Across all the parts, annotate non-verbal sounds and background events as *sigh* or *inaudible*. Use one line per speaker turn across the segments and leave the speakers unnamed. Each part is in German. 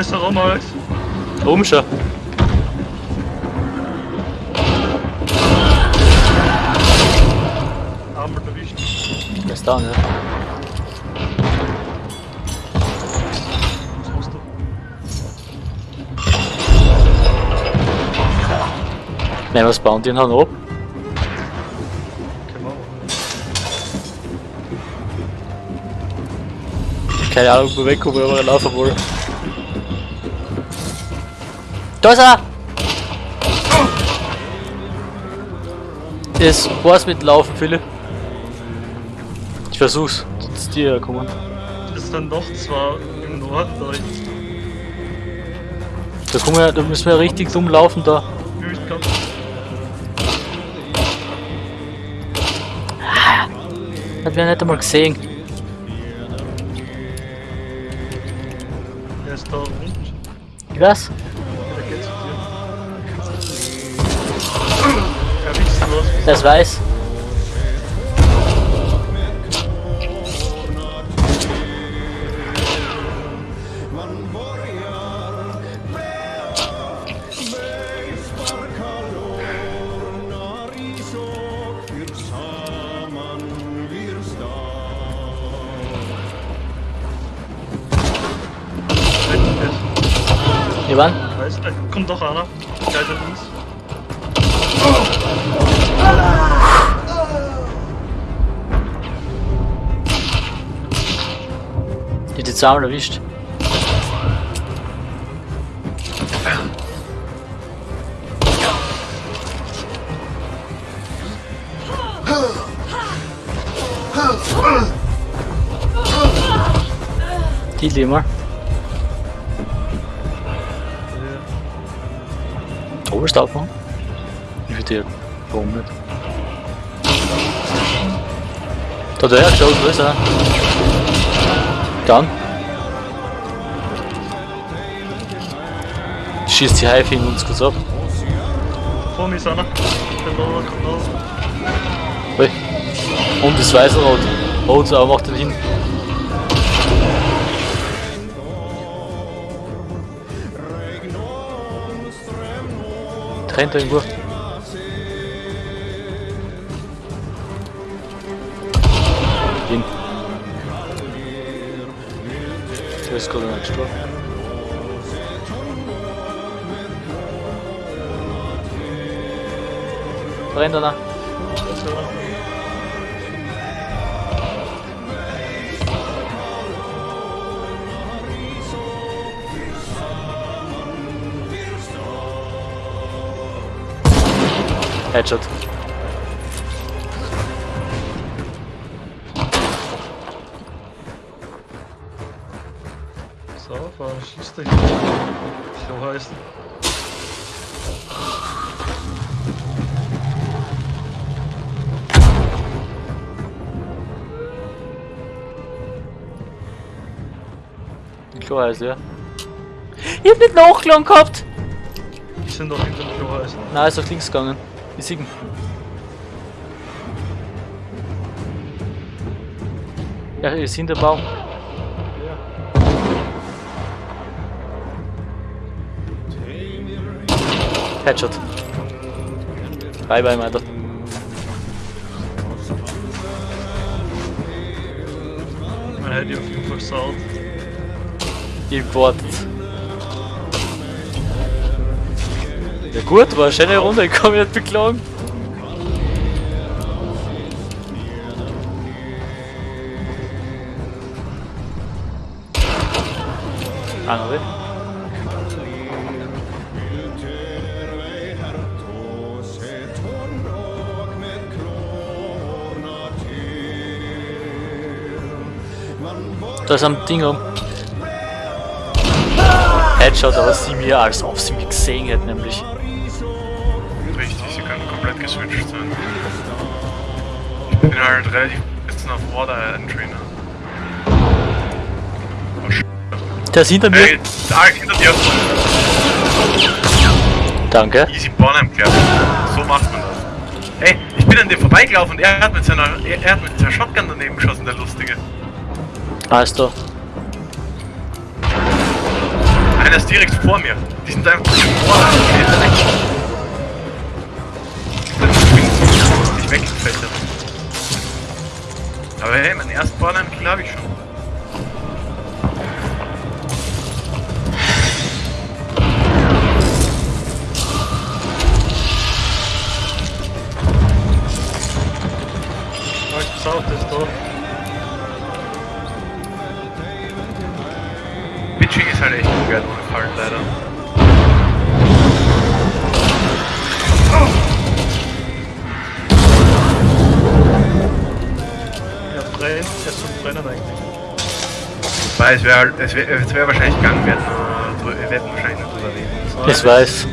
ist herum, Alex.
Oben schon.
Einmal erwischt.
Der ist da, ne?
Was machst du?
Nehmen wir das Bounty und hauen ab.
Wir.
Keine Ahnung, wo weg, wo wir laufen wollen. Da ist er! Das war's mit Laufen, Philipp. Ich versuch's, zu dir kommen.
Das sind noch zwei im Norden da
kommen wir, da müssen wir richtig dumm laufen da. Hat wir nicht einmal gesehen.
Der ist da unten.
Ich Das weiß.
Weiß nicht. Kommt doch einer. Gleich da links.
Die hat die zweimal erwischt. Die Lima. Oberstaubmann? Ich will dir warum nicht? Da hat er geschaut, wo ist er? Dann. Schießt die Haife in uns kurz ab.
Vor mir ist einer. Der Lower kommt raus.
Ui. Und das weiße Rot. Rot, aber macht den hin. Trennt irgendwo. Hin. Der ist gerade nicht gestorben.
So.
Headshot.
So, fahr, schieß dich. So heißen.
Heißt ja. Ich hab nicht nachgeladen gehabt!
Die sind doch hinter dem Kloheißen.
Nein, ist auf links gegangen. Ich sehe ihn. Ja, ist hinter dem Baum.
Ja.
Headshot. Bye bye, Alter.
Man hätte auf jeden Fall saut.
Gewartet. Ja gut, war eine schöne Runde, *laughs* ich kann mich nicht beklagen. Andere? Da ist am Ding rum. Headshot, aber sie mir als ob sie mich gesehen hätte, nämlich.
Richtig, sie können komplett geswitcht sein. Ich bin halt relativ bisschen auf Water Entry, ne? Oh,
Der ist hinter mir.
Hey, da hinter dir!
Danke.
Easy Bonham Club. So macht man das. Hey, ich bin an dir vorbeigelaufen und er hat mit seiner, er, er hat mit seiner Shotgun daneben geschossen, der Lustige.
Alles da.
Einer ist direkt vor mir. Die sind einfach vor direkt. Ich weggefällt. Aber hey, meinen ersten Borderline-Kill habe ich schon. Bitching ist halt echt ungern ohne Fallen leider.
Ja, brennt. Er soll brennen eigentlich.
Weil es wäre halt, es wäre es wär wahrscheinlich gegangen, wir hätten, wir hätten wahrscheinlich nur drüber reden.
Ich weiß.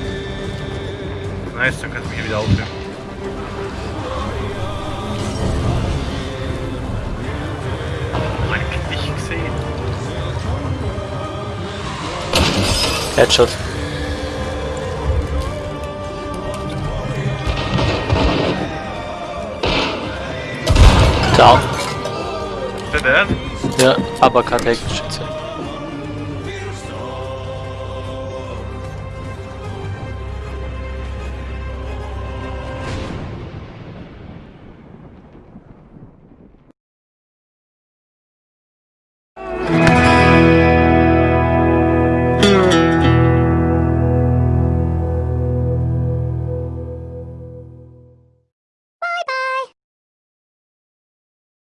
Nice, dann kannst du mich hier wieder aufhören. Mein ich gesehen.
Headshot. Down.
Dead?
Ja, Uppercut Heckenschütze.